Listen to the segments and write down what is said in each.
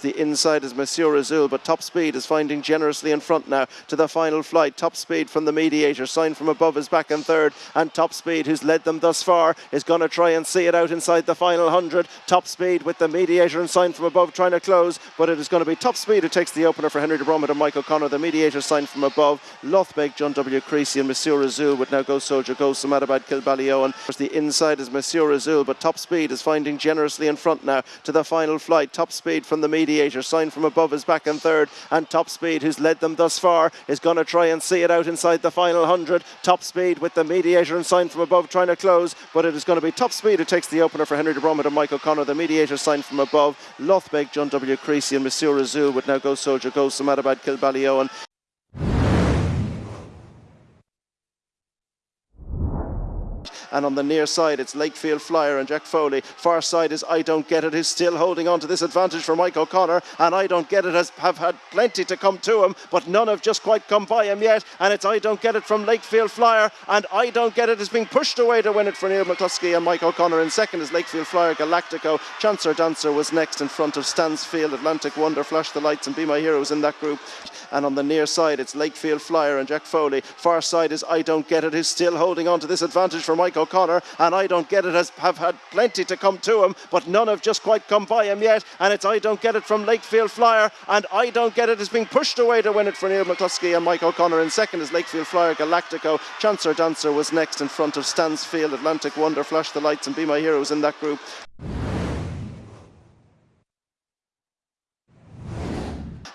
The inside is Monsieur Azul, but top speed is finding generously in front now to the final flight. Top speed from the mediator, sign from above is back in third, and top speed, who's led them thus far, is going to try and see it out inside the final hundred. Top speed with the mediator and sign from above trying to close, but it is going to be top speed who takes the opener for Henry de Bromhead and Mike O'Connor. The mediator sign from above. Lothbeg, John W. Creasy, and Monsieur Azul would now go Soldier Go Samadabad, Kilballyowen. The inside is Monsieur Azul, but top speed is finding generously in front now to the final flight. Top speed from the mediator, sign from above is back in third, and top speed, who's led them thus far, is going to try and see it out inside the final hundred. Top speed with the mediator and sign from above trying to close, but it is going to be top speed who takes the opener for Henry de Bromhead and Mike O'Connor. The mediator sign from above. Lothbeg, John W. Creasy, and Monsieur Azul would now go Soldier Go Samadabad, Kilballyowen. And on the near side it's Lakefield Flyer and Jack Foley. Far side is I Don't Get It, who's still holding on to this advantage for Mike O'Connor, and I Don't Get It has have had plenty to come to him, but none have just quite come by him yet, and it's I Don't Get It from Lakefield Flyer, and I Don't Get It is being pushed away to win it for Neil McCluskey and Mike O'Connor in second is Lakefield Flyer Galactico. Chancer Dancer was next in front of Stansfield, Atlantic Wonder, Flash the Lights and Be My Heroes in that group and on the near side it's Lakefield Flyer and Jack Foley. Far side is I Don't Get It, who's still holding on to this advantage for Mike O'Connor, and I Don't Get It has have had plenty to come to him, but none have just quite come by him yet, and it's I Don't Get It from Lakefield Flyer, and I Don't Get It is being pushed away to win it for Neil McCluskey and Mike O'Connor in second is Lakefield Flyer Galactico. Chancer Dancer was next in front of Stansfield, Atlantic Wonder, Flash the Lights and Be My Heroes in that group.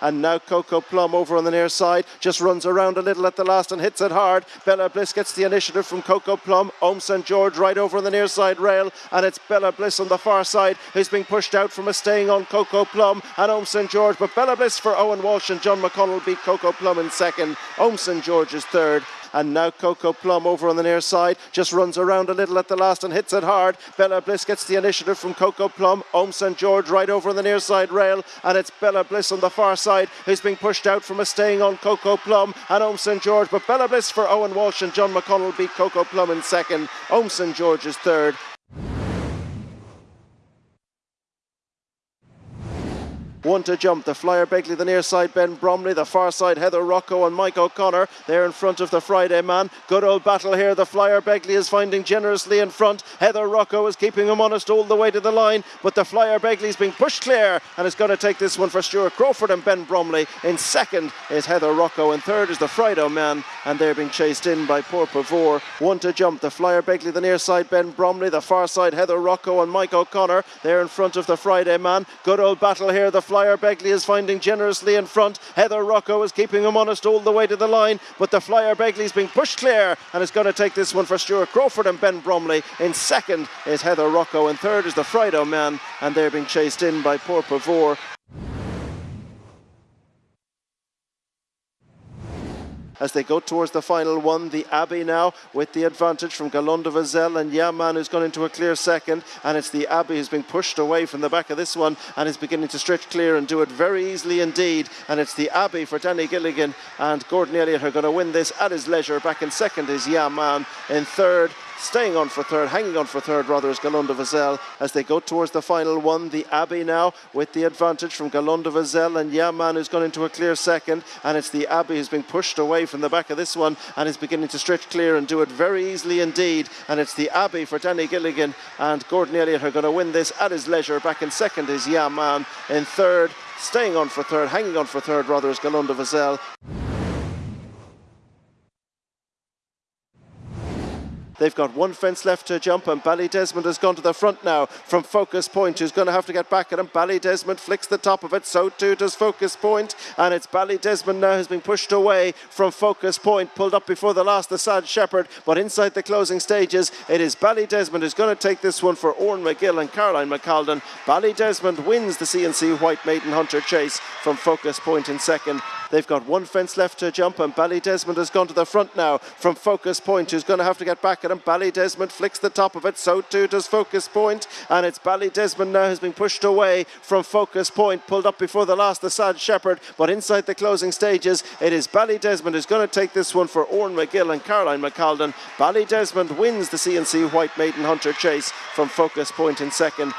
And now Coco Plum over on the near side just runs around a little at the last and hits it hard. Bella Bliss gets the initiative from Coco Plum. Ohm St George right over on the near side rail and it's Bella Bliss on the far side who's being pushed out from a staying on Coco Plum and Ohm St George but Bella Bliss for Owen Walsh and John McConnell beat Coco Plum in second. Ohm St George is third and now Coco Plum over on the near side just runs around a little at the last and hits it hard. Bella Bliss gets the initiative from Coco Plum. Ohm St George right over on the near side rail and it's Bella Bliss on the far side who's being pushed out from a staying on Coco Plum and Ohm St George but Bella Bliss for Owen Walsh and John McConnell beat Coco Plum in second. Ohm St George is third One to jump, the flyer Begley, the near side Ben Bromley, the far side Heather Rocco and Mike O'Connor. They're in front of the Friday man. Good old battle here. The flyer Begley is finding generously in front. Heather Rocco is keeping him honest all the way to the line, but the flyer Begley is being pushed clear and is going to take this one for Stuart Crawford and Ben Bromley. In second is Heather Rocco, and third is the Friday man, and they're being chased in by poor Pavor. One to jump, the flyer Begley, the near side Ben Bromley, the far side Heather Rocco and Mike O'Connor. They're in front of the Friday man. Good old battle here. The flyer Begley is finding generously in front. Heather Rocco is keeping him honest all the way to the line, but the flyer Begley is being pushed clear and is going to take this one for Stuart Crawford and Ben Bromley. In second is Heather Rocco, and third is the Friday man, and they're being chased in by poor Pavor. As they go towards the final one. The Abbey now with the advantage from Galonda Vazel and Yaman who's gone into a clear second and it's the Abbey who's being pushed away from the back of this one and is beginning to stretch clear and do it very easily indeed and it's the Abbey for Danny Gilligan and Gordon Elliott are going to win this at his leisure. Back in second is Yaman. In third staying on for third, hanging on for third rather is Galonda Vazel as they go towards the final one. The Abbey now with the advantage from Galonda Vazel and Yaman who's gone into a clear second and it's the Abbey who's being pushed away from the back of this one and is beginning to stretch clear and do it very easily indeed and it's the Abbey for Danny Gilligan and Gordon Elliott are going to win this at his leisure. Back in second is Yaman. In third, staying on for third, hanging on for third rather is Galonda Vazel. They've got one fence left to jump and Ballydesmond has gone to the front now from Focus Point who's going to have to get back at him. Ballydesmond flicks the top of it, so too does Focus Point and it's Ballydesmond now who's been pushed away from Focus Point, pulled up before the last the Sad Shepherd, but inside the closing stages it is Ballydesmond who's going to take this one for Orne McGill and Caroline McCaldin. Ballydesmond wins the CNC White Maiden Hunter chase from Focus Point in second. They've got one fence left to jump and Ballydesmond has gone to the front now from Focus Point who's going to have to get back at him. Ballydesmond flicks the top of it, so too does Focus Point, and it's Ballydesmond now has been pushed away from Focus Point, pulled up before the last the Sad Shepherd, but inside the closing stages it is Ballydesmond who's going to take this one for Orne McGill and Caroline McCaldin. Ballydesmond wins the CNC White Maiden Hunter chase from Focus Point in second.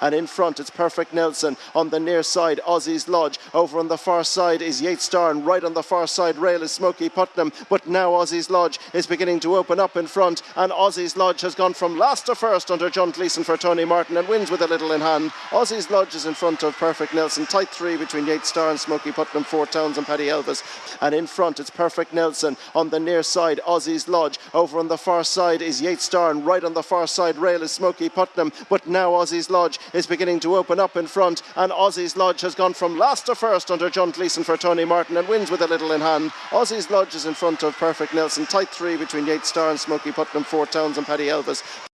And in front, it's Perfect Nelson. On the near side, Aussie's Lodge. Over on the far side is Yates Star, and right on the far side rail is Smoky Putnam. But now Aussie's Lodge is beginning to open up in front, and Aussie's Lodge has gone from last to first under John Gleeson for Tony Martin and wins with a little in hand. Aussie's Lodge is in front of Perfect Nelson. Tight three between Yates Star and Smoky Putnam, Four Towns and Paddy Elvis. And in front, it's Perfect Nelson. On the near side, Aussie's Lodge. Over on the far side is Yates Star, and right on the far side rail is Smoky Putnam. But now Aussie's Lodge is beginning to open up in front, and Aussie's Lodge has gone from last to first under John Gleeson for Tony Martin and wins with a little in hand. Aussie's Lodge is in front of Perfect Nelson. Tight three between Yates Star and Smoky Putnam, Four Towns and Paddy Elvis.